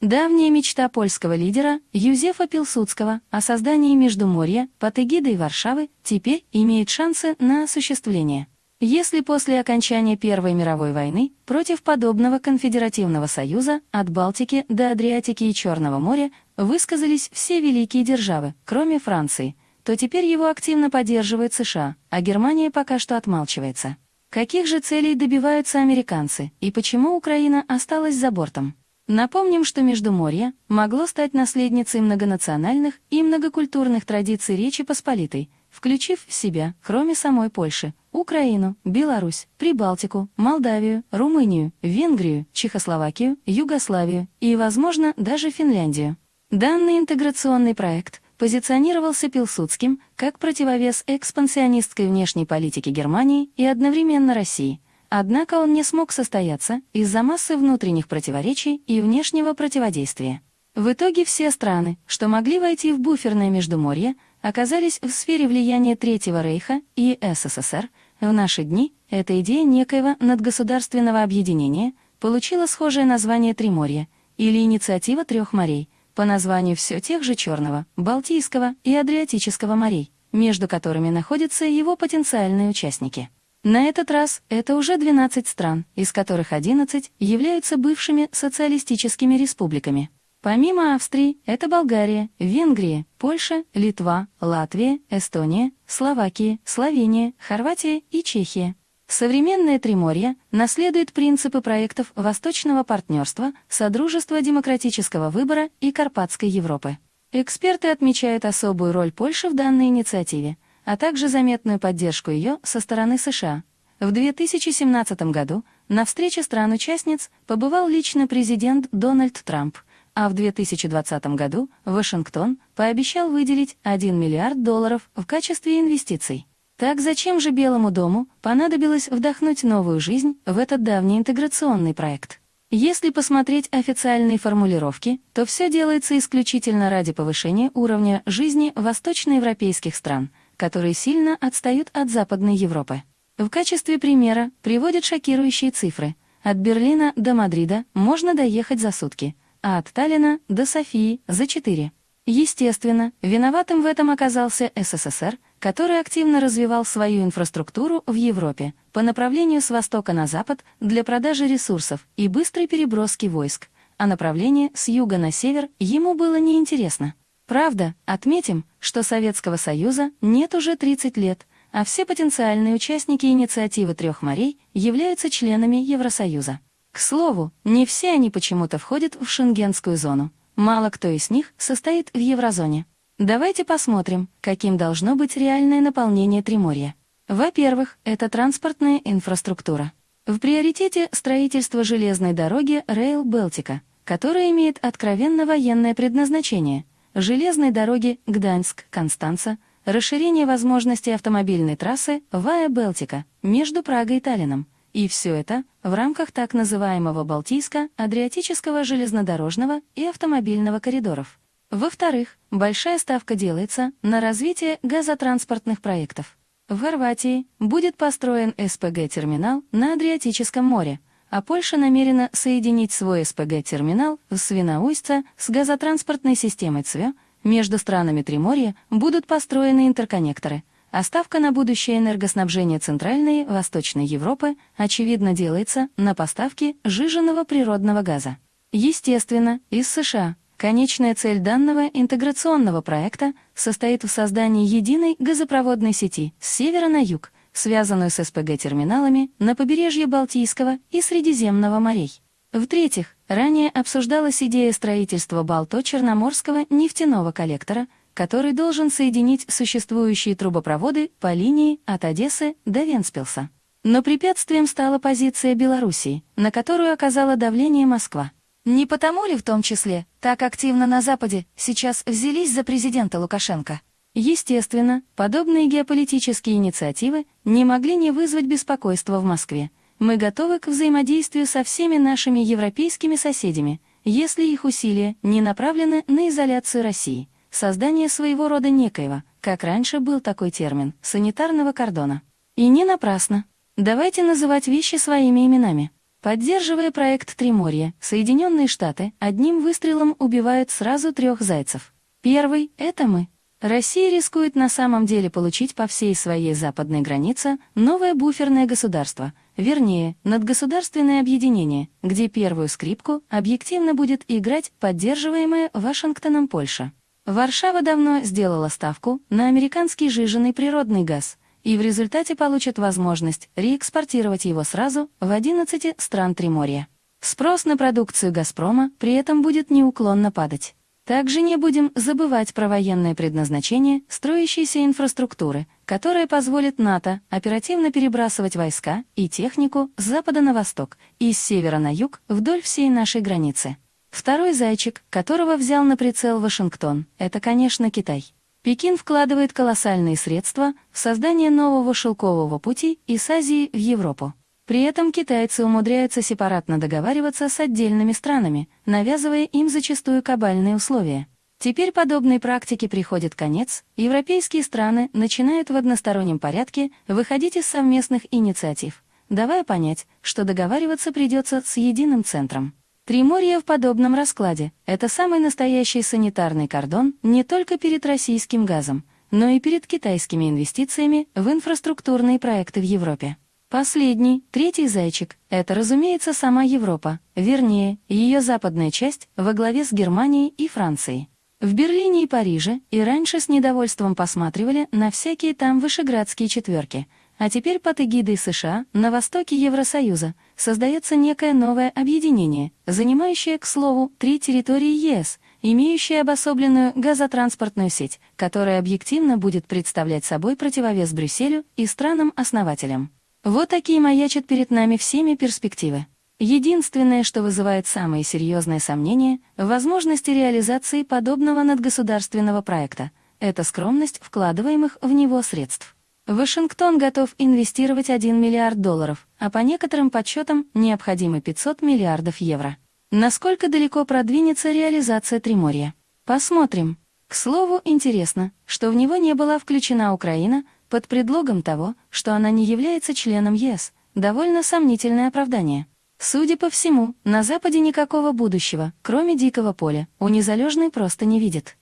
Давняя мечта польского лидера Юзефа Пилсудского о создании Междуморья под эгидой Варшавы теперь имеет шансы на осуществление. Если после окончания Первой мировой войны против подобного конфедеративного союза от Балтики до Адриатики и Черного моря высказались все великие державы, кроме Франции, то теперь его активно поддерживает США, а Германия пока что отмалчивается. Каких же целей добиваются американцы и почему Украина осталась за бортом? Напомним, что Междуморье могло стать наследницей многонациональных и многокультурных традиций Речи Посполитой, включив в себя, кроме самой Польши, Украину, Беларусь, Прибалтику, Молдавию, Румынию, Венгрию, Чехословакию, Югославию и, возможно, даже Финляндию. Данный интеграционный проект позиционировался Пилсудским как противовес экспансионистской внешней политике Германии и одновременно России – Однако он не смог состояться из-за массы внутренних противоречий и внешнего противодействия. В итоге все страны, что могли войти в буферное Междуморье, оказались в сфере влияния Третьего Рейха и СССР. В наши дни эта идея некоего надгосударственного объединения получила схожее название Триморье или инициатива трех морей по названию все тех же Черного, Балтийского и Адриатического морей, между которыми находятся его потенциальные участники. На этот раз это уже 12 стран, из которых 11 являются бывшими социалистическими республиками. Помимо Австрии, это Болгария, Венгрия, Польша, Литва, Латвия, Эстония, Словакия, Словения, Хорватия и Чехия. Современное Триморье наследует принципы проектов Восточного партнерства, Содружества демократического выбора и Карпатской Европы. Эксперты отмечают особую роль Польши в данной инициативе – а также заметную поддержку ее со стороны США. В 2017 году на встрече стран-участниц побывал лично президент Дональд Трамп, а в 2020 году Вашингтон пообещал выделить 1 миллиард долларов в качестве инвестиций. Так зачем же Белому дому понадобилось вдохнуть новую жизнь в этот давний интеграционный проект? Если посмотреть официальные формулировки, то все делается исключительно ради повышения уровня жизни восточноевропейских стран – которые сильно отстают от Западной Европы. В качестве примера приводят шокирующие цифры. От Берлина до Мадрида можно доехать за сутки, а от Таллина до Софии за четыре. Естественно, виноватым в этом оказался СССР, который активно развивал свою инфраструктуру в Европе по направлению с востока на запад для продажи ресурсов и быстрой переброски войск, а направление с юга на север ему было неинтересно. Правда, отметим, что Советского Союза нет уже 30 лет, а все потенциальные участники инициативы трех морей являются членами Евросоюза. К слову, не все они почему-то входят в шенгенскую зону. Мало кто из них состоит в еврозоне. Давайте посмотрим, каким должно быть реальное наполнение Триморья. Во-первых, это транспортная инфраструктура. В приоритете строительство железной дороги Rail Балтика, которая имеет откровенно военное предназначение – железной дороги Гданьск-Констанца, расширение возможностей автомобильной трассы Вая Белтика между Прагой и Таллином. И все это в рамках так называемого Балтийско-Адриатического железнодорожного и автомобильного коридоров. Во-вторых, большая ставка делается на развитие газотранспортных проектов. В Хорватии будет построен СПГ-терминал на Адриатическом море, а Польша намерена соединить свой СПГ-терминал в Свиноуйсце с газотранспортной системой ЦВЕ, между странами Триморья будут построены интерконнекторы, а ставка на будущее энергоснабжение Центральной и Восточной Европы, очевидно, делается на поставки жиженного природного газа. Естественно, из США. Конечная цель данного интеграционного проекта состоит в создании единой газопроводной сети с севера на юг – связанную с СПГ-терминалами на побережье Балтийского и Средиземного морей. В-третьих, ранее обсуждалась идея строительства Балто-Черноморского нефтяного коллектора, который должен соединить существующие трубопроводы по линии от Одессы до Венспилса. Но препятствием стала позиция Белоруссии, на которую оказала давление Москва. Не потому ли в том числе так активно на Западе сейчас взялись за президента Лукашенко? Естественно, подобные геополитические инициативы не могли не вызвать беспокойства в Москве. Мы готовы к взаимодействию со всеми нашими европейскими соседями, если их усилия не направлены на изоляцию России, создание своего рода некоего, как раньше был такой термин, санитарного кордона. И не напрасно. Давайте называть вещи своими именами. Поддерживая проект Триморья, Соединенные Штаты одним выстрелом убивают сразу трех зайцев. Первый — это мы. Россия рискует на самом деле получить по всей своей западной границе новое буферное государство, вернее, надгосударственное объединение, где первую скрипку объективно будет играть поддерживаемая Вашингтоном Польша. Варшава давно сделала ставку на американский жиженый природный газ — и в результате получат возможность реэкспортировать его сразу в 11 стран Триморья. Спрос на продукцию «Газпрома» при этом будет неуклонно падать. Также не будем забывать про военное предназначение строящейся инфраструктуры, которая позволит НАТО оперативно перебрасывать войска и технику с запада на восток и с севера на юг вдоль всей нашей границы. Второй зайчик, которого взял на прицел Вашингтон, это, конечно, Китай. Пекин вкладывает колоссальные средства в создание нового шелкового пути из Азии в Европу. При этом китайцы умудряются сепаратно договариваться с отдельными странами, навязывая им зачастую кабальные условия. Теперь подобной практике приходит конец, европейские страны начинают в одностороннем порядке выходить из совместных инициатив, давая понять, что договариваться придется с единым центром. Триморье в подобном раскладе – это самый настоящий санитарный кордон не только перед российским газом, но и перед китайскими инвестициями в инфраструктурные проекты в Европе. Последний, третий зайчик – это, разумеется, сама Европа, вернее, ее западная часть во главе с Германией и Францией. В Берлине и Париже и раньше с недовольством посматривали на всякие там вышеградские четверки – а теперь под эгидой США на востоке Евросоюза создается некое новое объединение, занимающее, к слову, три территории ЕС, имеющее обособленную газотранспортную сеть, которая объективно будет представлять собой противовес Брюсселю и странам-основателям. Вот такие маячат перед нами всеми перспективы. Единственное, что вызывает самые серьезные сомнения возможности реализации подобного надгосударственного проекта, это скромность вкладываемых в него средств. Вашингтон готов инвестировать 1 миллиард долларов, а по некоторым подсчетам необходимы 500 миллиардов евро. Насколько далеко продвинется реализация Триморья? Посмотрим. К слову, интересно, что в него не была включена Украина под предлогом того, что она не является членом ЕС. Довольно сомнительное оправдание. Судя по всему, на Западе никакого будущего, кроме дикого поля, у незалежной просто не видит.